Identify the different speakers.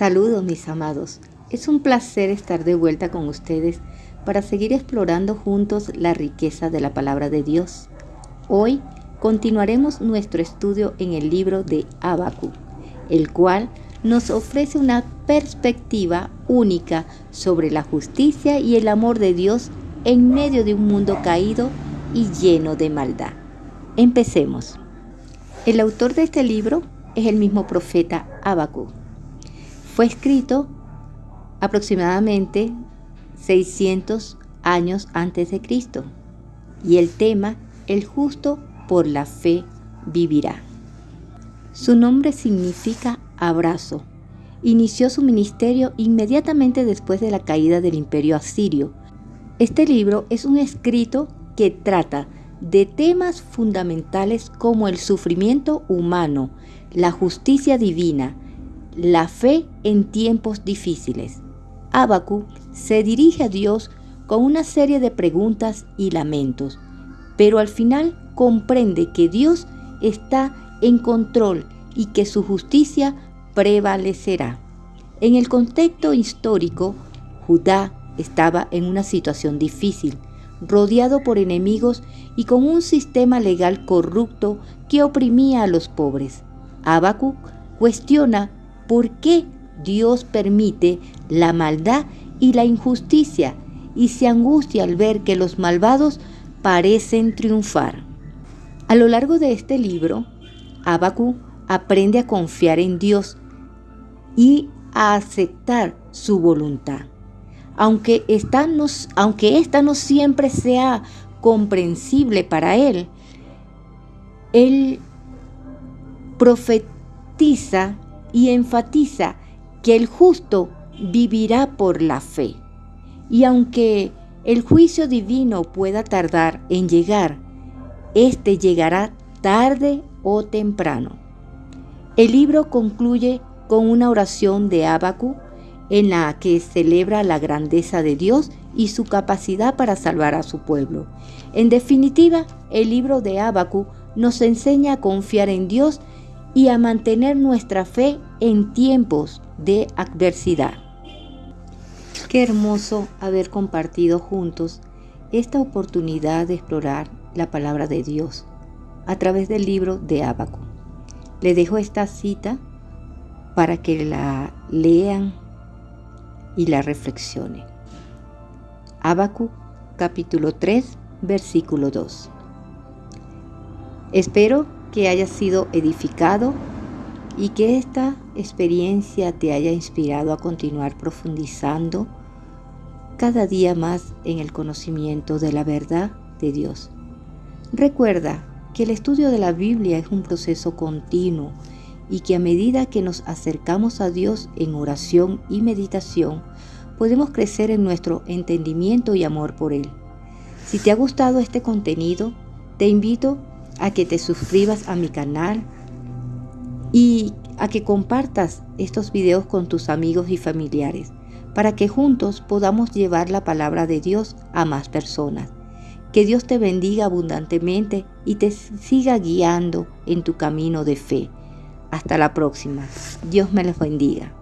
Speaker 1: Saludos mis amados. Es un placer estar de vuelta con ustedes para seguir explorando juntos la riqueza de la palabra de Dios. Hoy continuaremos nuestro estudio en el libro de Abacu, el cual nos ofrece una perspectiva única sobre la justicia y el amor de Dios en medio de un mundo caído y lleno de maldad. Empecemos. El autor de este libro es el mismo profeta Abacu fue escrito aproximadamente 600 años antes de Cristo y el tema El justo por la fe vivirá. Su nombre significa abrazo. Inició su ministerio inmediatamente después de la caída del imperio asirio. Este libro es un escrito que trata de temas fundamentales como el sufrimiento humano, la justicia divina, la fe en tiempos difíciles. Abacu se dirige a Dios con una serie de preguntas y lamentos, pero al final comprende que Dios está en control y que su justicia prevalecerá. En el contexto histórico, Judá estaba en una situación difícil, rodeado por enemigos y con un sistema legal corrupto que oprimía a los pobres. Habacuc cuestiona por qué Dios permite la maldad y la injusticia y se angustia al ver que los malvados parecen triunfar. A lo largo de este libro, Abacu aprende a confiar en Dios y a aceptar su voluntad. Aunque esta no, aunque esta no siempre sea comprensible para él, él profetiza y enfatiza que el justo vivirá por la fe. Y aunque el juicio divino pueda tardar en llegar, éste llegará tarde o temprano. El libro concluye con una oración de Abacu en la que celebra la grandeza de Dios y su capacidad para salvar a su pueblo. En definitiva, el libro de Abacu nos enseña a confiar en Dios y a mantener nuestra fe en tiempos de adversidad. Qué hermoso haber compartido juntos esta oportunidad de explorar la palabra de Dios a través del libro de Abaco. Le dejo esta cita para que la lean y la reflexionen. Abacu capítulo 3 versículo 2. Espero que hayas sido edificado y que esta experiencia te haya inspirado a continuar profundizando cada día más en el conocimiento de la verdad de Dios. Recuerda que el estudio de la Biblia es un proceso continuo y que a medida que nos acercamos a Dios en oración y meditación, podemos crecer en nuestro entendimiento y amor por Él. Si te ha gustado este contenido, te invito a que te suscribas a mi canal y a que compartas estos videos con tus amigos y familiares para que juntos podamos llevar la palabra de Dios a más personas. Que Dios te bendiga abundantemente y te siga guiando en tu camino de fe. Hasta la próxima. Dios me los bendiga.